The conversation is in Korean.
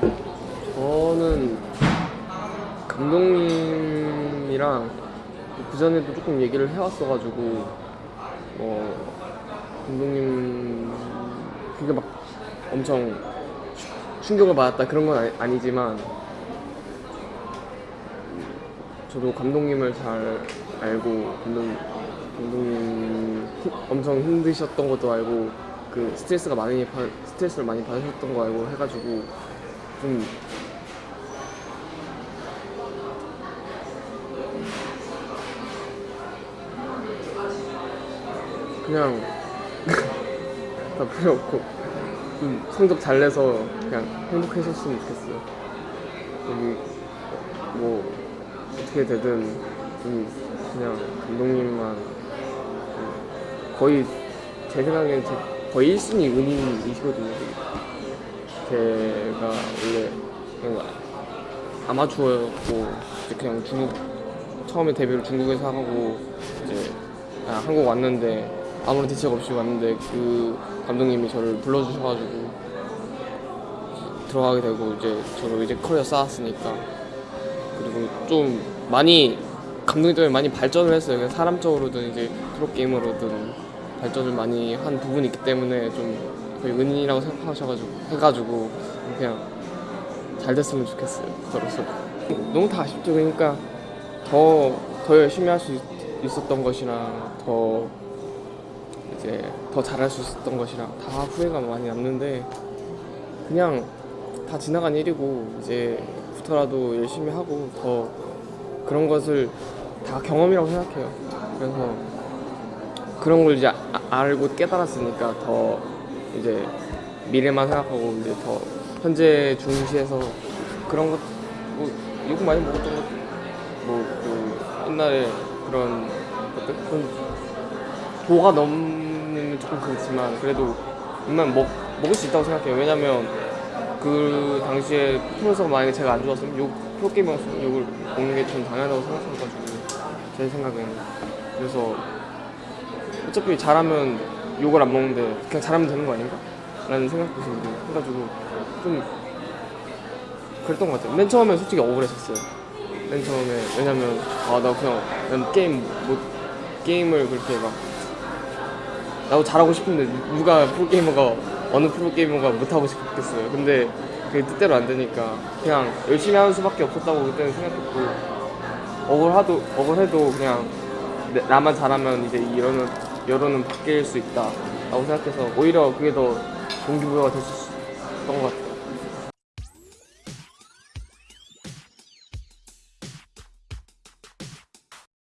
저는 감독님이랑 그 전에도 조금 얘기를 해왔어가지고 어 감독님 그게 막 엄청 충격을 받았다 그런 건 아니, 아니지만 저도 감독님을 잘 알고 감독 감독님 힘- 엄청 힘드셨던 것도 알고 그 스트레스가 많이 받 스트레스를 많이 받으셨던 거 알고 해가지고 좀 그냥 다 필요 없고 좀 성적 잘 내서 그냥 행복해졌으면 좋겠어요. 여기 뭐 어떻게 되든 좀 그냥 감독님만 좀 거의 제제 거의 1순위 은인이시거든요. 제가 원래 그냥 아마추어였고 그냥 중국 처음에 데뷔를 중국에서 하고 이제 아, 한국 왔는데 아무런 대책 없이 왔는데 그 감독님이 저를 불러주셔가지고 들어가게 되고 이제 저도 이제 커리어 쌓았으니까 그리고 좀 많이 감독님 때문에 많이 발전을 했어요. 사람적으로든 이제 프로 게이머로든 발전을 많이 한 부분이 있기 때문에 좀 은인이라고 생각하셔가지고 해가지고 그냥 잘 됐으면 좋겠어요. 저로서 너무 다 아쉽죠. 그러니까 더 더 열심히 할 수 있었던 것이랑 더 이제 더 잘할 수 있었던 것이랑 다 후회가 많이 남는데 그냥 다 지나간 일이고 이제부터라도 열심히 하고 더 그런 것을 다 경험이라고 생각해요. 그래서 그런 걸 이제 아- 알고 깨달았으니까 더 이제 미래만 생각하고 이제 더 현재 중시해서 그런 것 뭐 욕 많이 먹었던 것 뭐 그 옛날에 그런 것들 그런 도가 넘는 조금 그렇지만 그래도 웬만 먹 먹을 수 있다고 생각해요. 왜냐면 그 당시에 프로에서 만약에 제가 안 좋았으면 욕 프로게이머였으면 욕을 먹는 게전 당연하다고 생각해가지고 제 생각에는 그래서 어차피 잘하면 욕을 안 먹는데 그냥 잘하면 되는 거 아닌가? 라는 생각도 들고 해가지고 좀 그랬던 것 같아요. 맨 처음에 솔직히 억울했었어요. 맨 처음에 왜냐면 아 나 그냥 난 게임 못 게임을 그렇게 막 나도 잘하고 싶은데 누가 프로게이머가 어느 프로게이머가 못하고 싶겠어요. 근데 그게 뜻대로 안 되니까 그냥 열심히 하는 수밖에 없었다고 그때는 생각했고 억울하도 억울해도 그냥 내- 나만 잘하면 이제 이 여론은 여론은 바뀔 수 있다라고 생각해서 오히려 그게 더 동기부여가 있었던 것 같아요.